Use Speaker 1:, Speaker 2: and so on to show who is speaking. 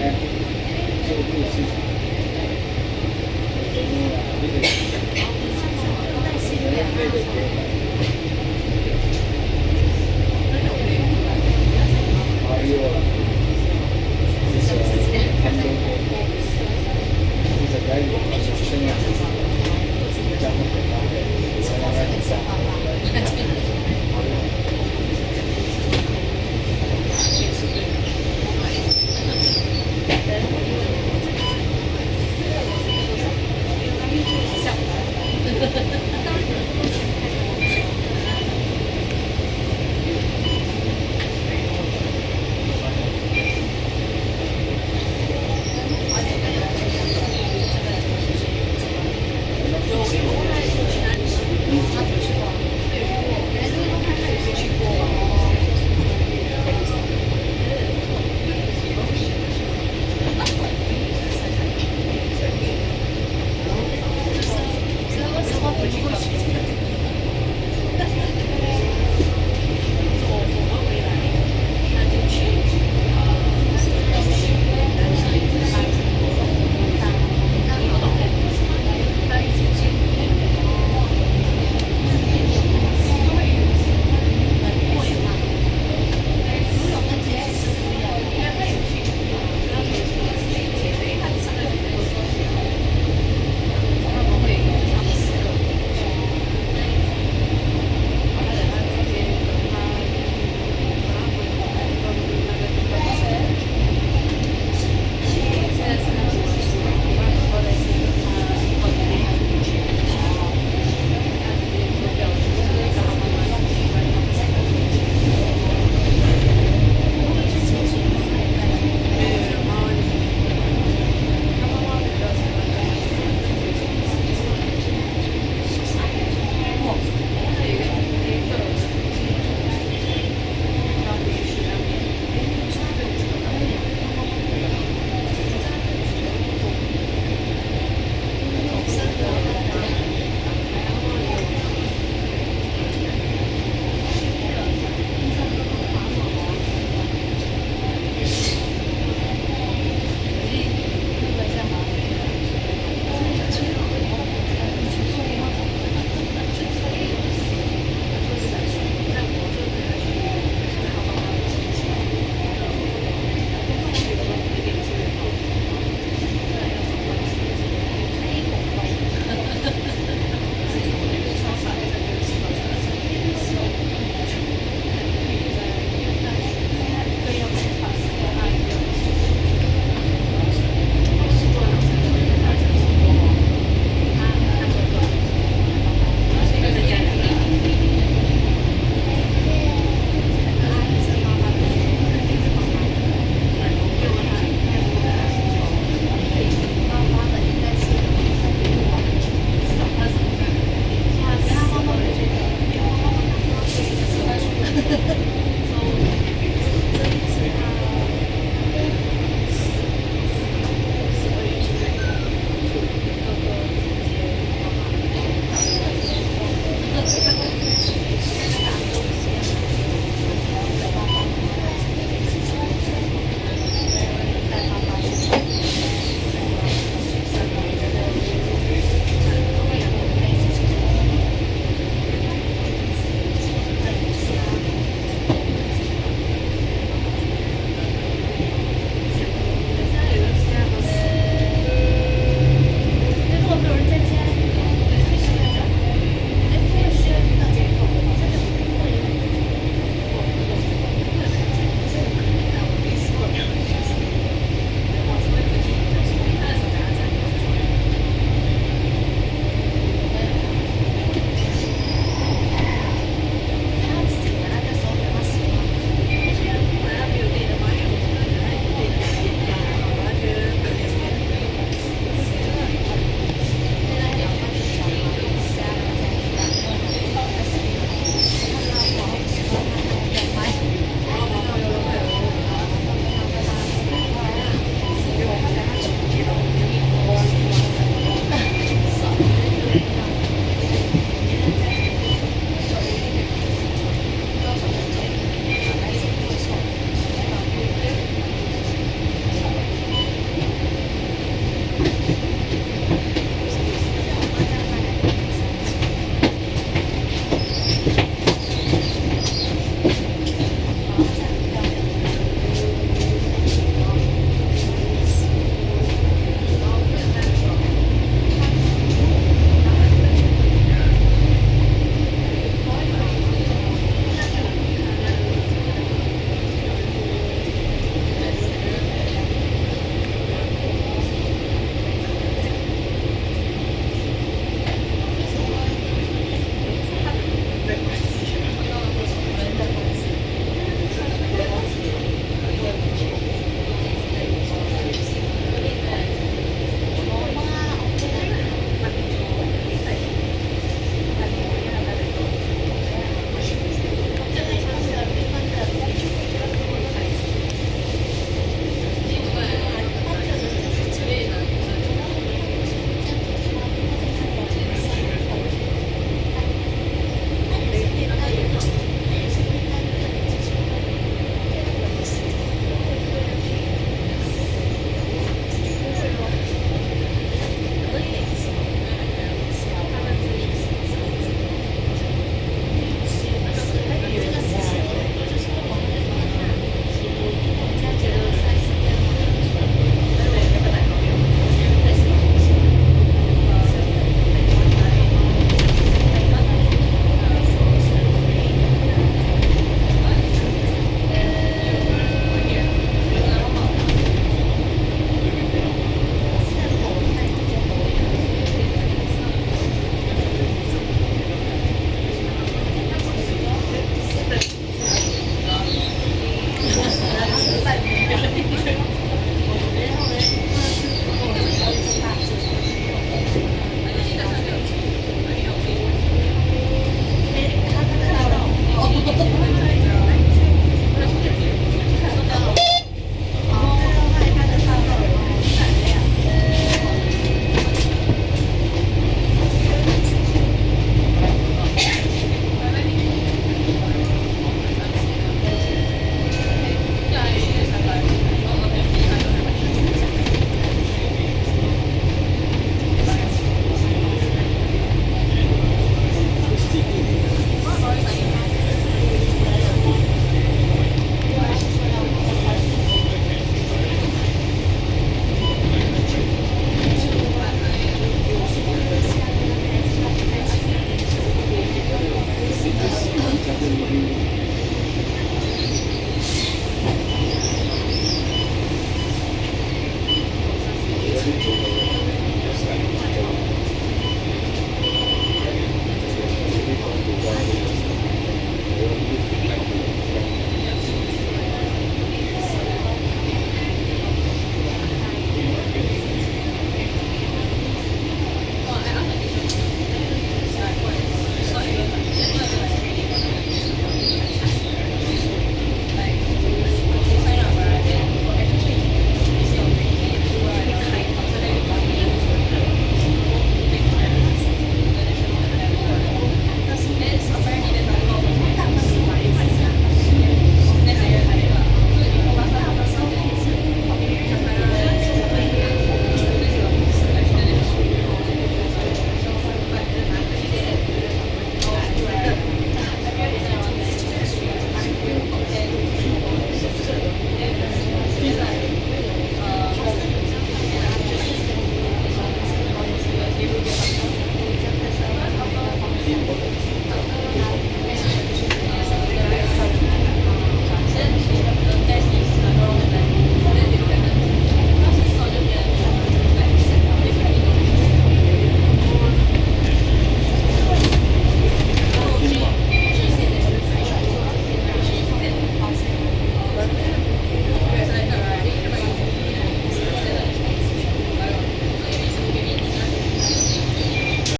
Speaker 1: ね。上手について。